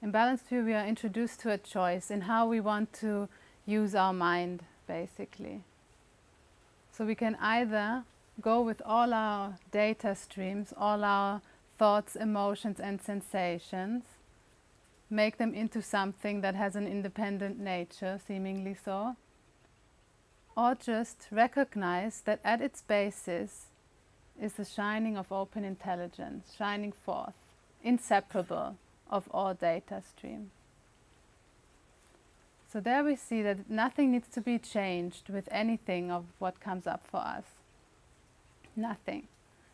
In Balanced View we are introduced to a choice in how we want to use our mind basically. So we can either go with all our data streams, all our thoughts, emotions and sensations, make them into something that has an independent nature, seemingly so, or just recognize that at its basis is the shining of open intelligence, shining forth, inseparable of all data stream. So there we see that nothing needs to be changed with anything of what comes up for us. Nothing.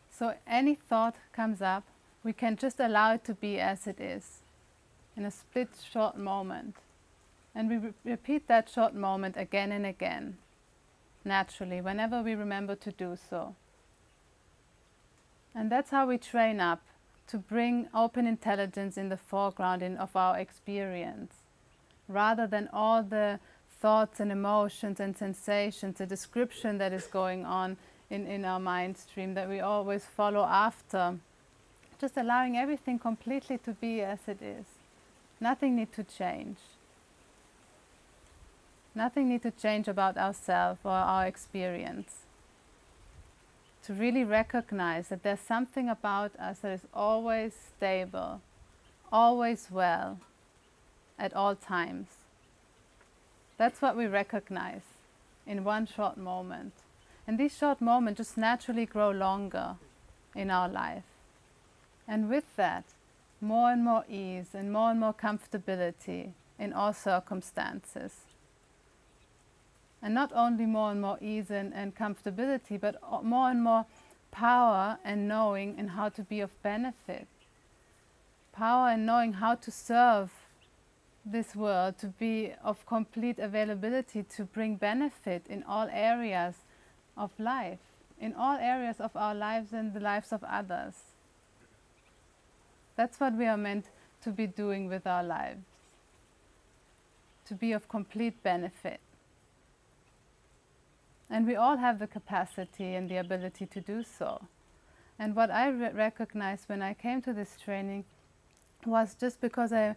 So any thought comes up, we can just allow it to be as it is in a split short moment. And we re repeat that short moment again and again, naturally, whenever we remember to do so. And that's how we train up to bring open intelligence in the foreground in, of our experience, rather than all the thoughts and emotions and sensations, the description that is going on in, in our mind stream that we always follow after. Just allowing everything completely to be as it is. Nothing need to change. Nothing need to change about ourselves or our experience to really recognize that there's something about us that is always stable, always well, at all times. That's what we recognize in one short moment. And these short moments just naturally grow longer in our life. And with that, more and more ease and more and more comfortability in all circumstances and not only more and more ease and, and comfortability, but more and more power and knowing and how to be of benefit. Power and knowing how to serve this world, to be of complete availability to bring benefit in all areas of life, in all areas of our lives and the lives of others. That's what we are meant to be doing with our lives, to be of complete benefit. And we all have the capacity and the ability to do so. And what I re recognized when I came to this training was just because I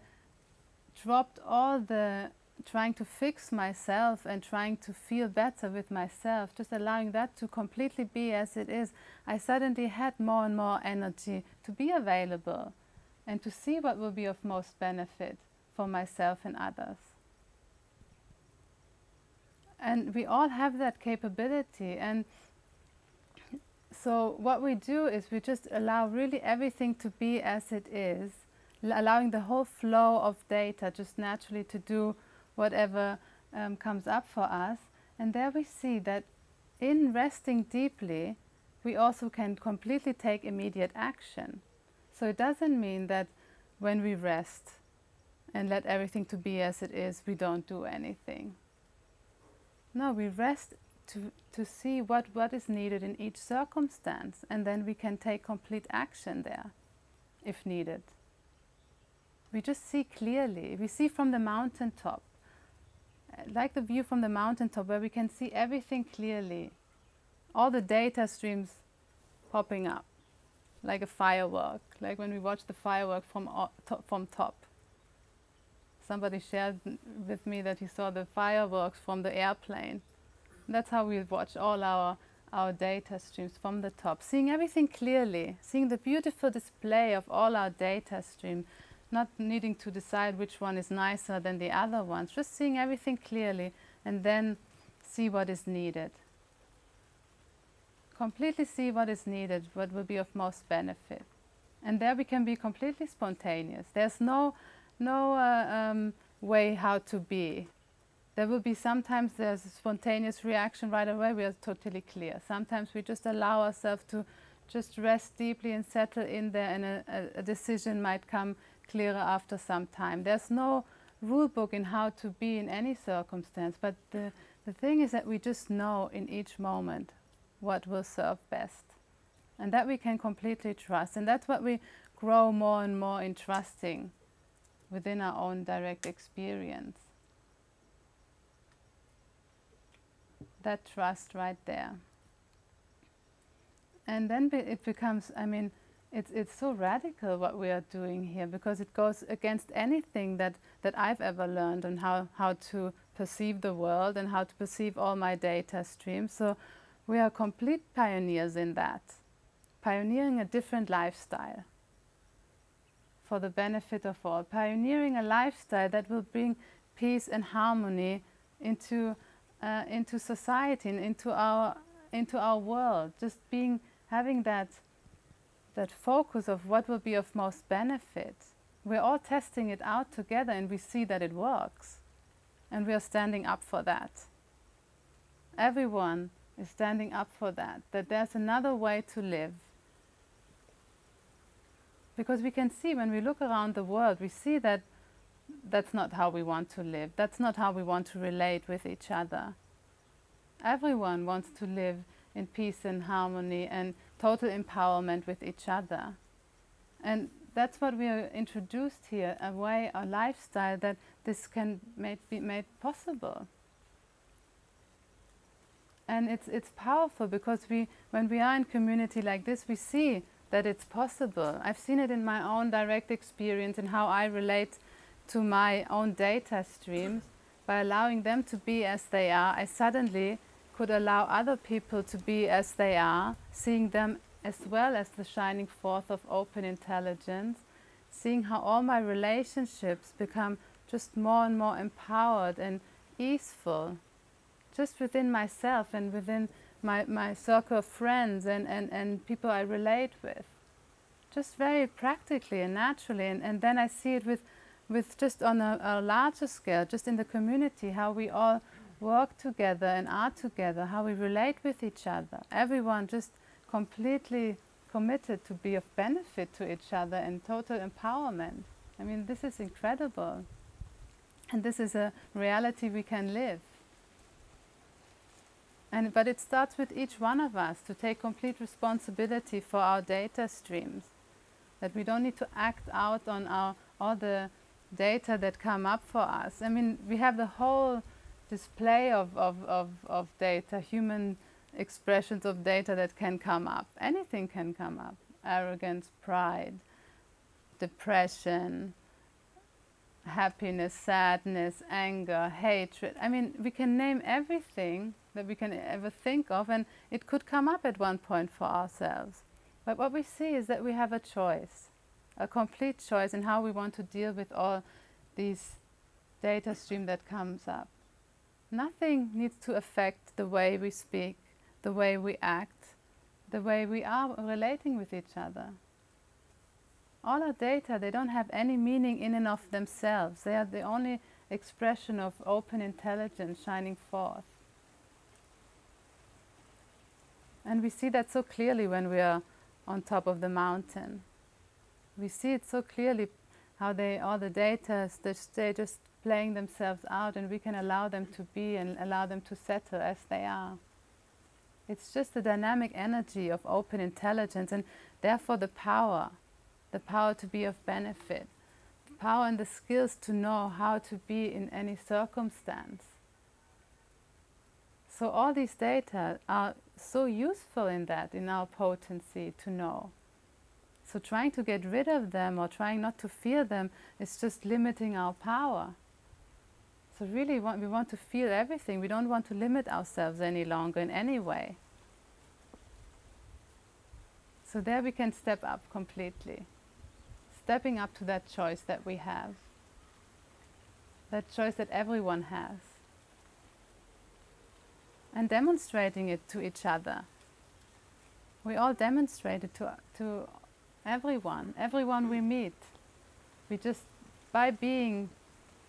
dropped all the trying to fix myself and trying to feel better with myself, just allowing that to completely be as it is, I suddenly had more and more energy to be available and to see what will be of most benefit for myself and others. And we all have that capability. And so what we do is we just allow really everything to be as it is, allowing the whole flow of data just naturally to do whatever um, comes up for us. And there we see that in resting deeply, we also can completely take immediate action. So it doesn't mean that when we rest and let everything to be as it is, we don't do anything. No, we rest to, to see what, what is needed in each circumstance and then we can take complete action there if needed. We just see clearly. We see from the mountaintop, uh, like the view from the mountaintop where we can see everything clearly. All the data streams popping up like a firework, like when we watch the firework from, from top. Somebody shared with me that he saw the fireworks from the airplane. That's how we watch all our, our data streams from the top, seeing everything clearly, seeing the beautiful display of all our data stream, not needing to decide which one is nicer than the other ones, just seeing everything clearly and then see what is needed. Completely see what is needed, what will be of most benefit. And there we can be completely spontaneous. There's no no uh, um, way how to be. There will be sometimes there's a spontaneous reaction right away, we are totally clear. Sometimes we just allow ourselves to just rest deeply and settle in there and a, a, decision might come clearer after some time. There's no rule book in how to be in any circumstance, but the, the thing is that we just know in each moment what will serve best. And that we can completely trust. And that's what we grow more and more in trusting within our own direct experience. That trust right there. And then it becomes, I mean, it's, it's so radical what we are doing here because it goes against anything that, that I've ever learned on how, how to perceive the world and how to perceive all my data streams. So we are complete pioneers in that, pioneering a different lifestyle for the benefit of all, pioneering a lifestyle that will bring peace and harmony into, uh, into society and into our, into our world, just being, having that that focus of what will be of most benefit. We're all testing it out together and we see that it works. And we are standing up for that. Everyone is standing up for that, that there's another way to live. Because we can see when we look around the world, we see that that's not how we want to live. That's not how we want to relate with each other. Everyone wants to live in peace and harmony and total empowerment with each other. And that's what we are introduced here, a way, a lifestyle that this can be made possible. And it's, it's powerful because we, when we are in community like this, we see that it's possible. I've seen it in my own direct experience and how I relate to my own data streams. By allowing them to be as they are, I suddenly could allow other people to be as they are, seeing them as well as the shining forth of open intelligence, seeing how all my relationships become just more and more empowered and easeful, just within myself and within my, my circle of friends and, and, and people I relate with. Just very practically and naturally. And, and then I see it with, with just on a, a larger scale, just in the community, how we all work together and are together, how we relate with each other. Everyone just completely committed to be of benefit to each other and total empowerment. I mean, this is incredible. And this is a reality we can live. And, but it starts with each one of us to take complete responsibility for our data streams. That we don't need to act out on our, all the data that come up for us. I mean, we have the whole display of, of, of, of data, human expressions of data that can come up. Anything can come up. Arrogance, pride, depression, happiness, sadness, anger, hatred. I mean, we can name everything that we can ever think of and it could come up at one point for ourselves. But what we see is that we have a choice, a complete choice in how we want to deal with all these data stream that comes up. Nothing needs to affect the way we speak, the way we act, the way we are relating with each other. All our data, they don't have any meaning in and of themselves. They are the only expression of open intelligence shining forth. And we see that so clearly when we are on top of the mountain. We see it so clearly how they, all the data, they're just playing themselves out and we can allow them to be and allow them to settle as they are. It's just the dynamic energy of open intelligence and therefore the power, the power to be of benefit, the power and the skills to know how to be in any circumstance. So all these data are so useful in that, in our potency to know. So trying to get rid of them or trying not to feel them is just limiting our power. So really we want to feel everything. We don't want to limit ourselves any longer in any way. So there we can step up completely. Stepping up to that choice that we have. That choice that everyone has. And demonstrating it to each other. We all demonstrate it to, to everyone, everyone we meet. We just, by being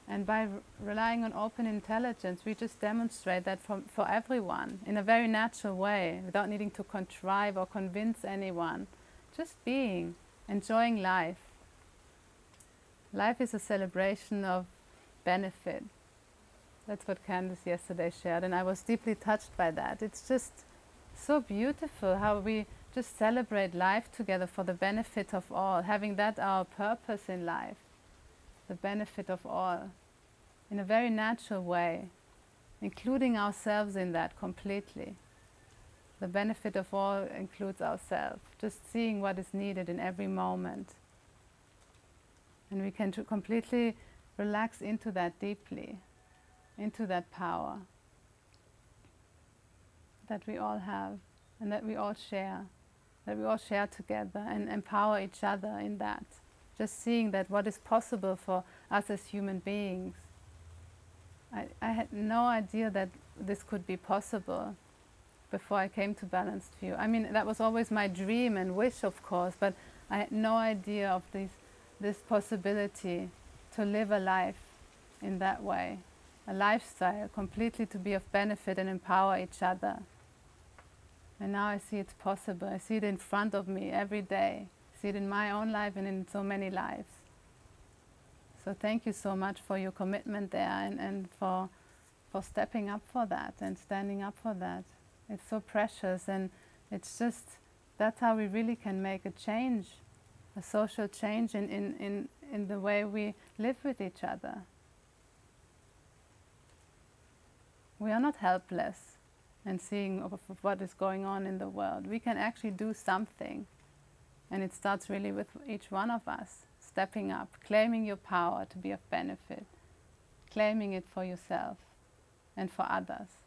and by relying on open intelligence, we just demonstrate that for, for everyone in a very natural way, without needing to contrive or convince anyone. Just being, enjoying life. Life is a celebration of benefit. That's what Candice yesterday shared, and I was deeply touched by that. It's just so beautiful how we just celebrate life together for the benefit of all, having that our purpose in life the benefit of all in a very natural way, including ourselves in that completely. the benefit of all includes ourselves, just seeing what is needed in every moment. And we can completely relax into that deeply, into that power that we all have and that we all share, that we all share together and empower each other in that. Just seeing that what is possible for us as human beings. I, I had no idea that this could be possible before I came to Balanced View. I mean, that was always my dream and wish, of course, but I had no idea of this, this possibility to live a life in that way, a lifestyle completely to be of benefit and empower each other. And now I see it's possible. I see it in front of me every day. I see it in my own life and in so many lives. So thank you so much for your commitment there and, and for, for stepping up for that and standing up for that. It's so precious and it's just, that's how we really can make a change, a social change in, in, in, in the way we live with each other. We are not helpless and seeing of, of what is going on in the world. We can actually do something. And it starts really with each one of us stepping up, claiming your power to be of benefit, claiming it for yourself and for others.